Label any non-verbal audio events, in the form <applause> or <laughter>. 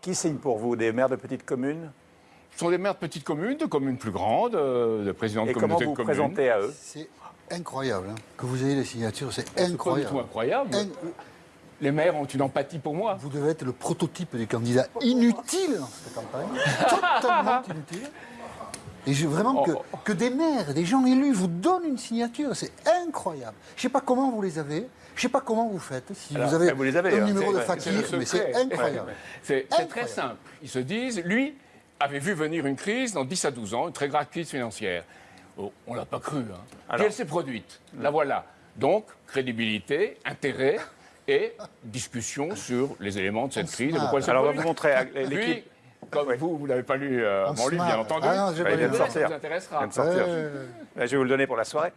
Qui signe pour vous Des maires de petites communes? Ce sont des maires de petites communes, de communes plus grandes, euh, de présidents de Et comment communautés vous de vous communes. présentez à eux? C'est incroyable hein, que vous ayez les signatures, c'est C'est pas du incroyable. tout incroyable. In- Les maires ont une empathie pour moi. Vous devez être le prototype du candidat inutile dans cette campagne, <laughs> totalement inutile. Et je, vraiment que, Oh. que des maires, des gens élus vous donnent une signature, c'est incroyable. Je ne sais pas comment vous les avez, je ne sais pas comment vous faites, si Alors, vous avez ben, vous les avez, un hein, numéro de fakir, mais c'est incroyable. C'est c'est très simple. Ils se disent, lui avait vu venir une crise dans 10 à 12 ans, une très grave crise financière. Oh, on ne l'a pas cru. Hein. Puis Alors elle s'est produite. La voilà. Donc, crédibilité, intérêt et discussion sur les éléments de cette On crise. et se pourquoi elle s'est Alors, on va vous montrer Lui, l'équipe. Comme vous, vous n'avez pas lu euh, On mon livre, bien entendu. Ah non, Bah, pas il vient de Ça sortir. vous intéressera. Il vient de sortir. Je vais vous le donner pour la soirée.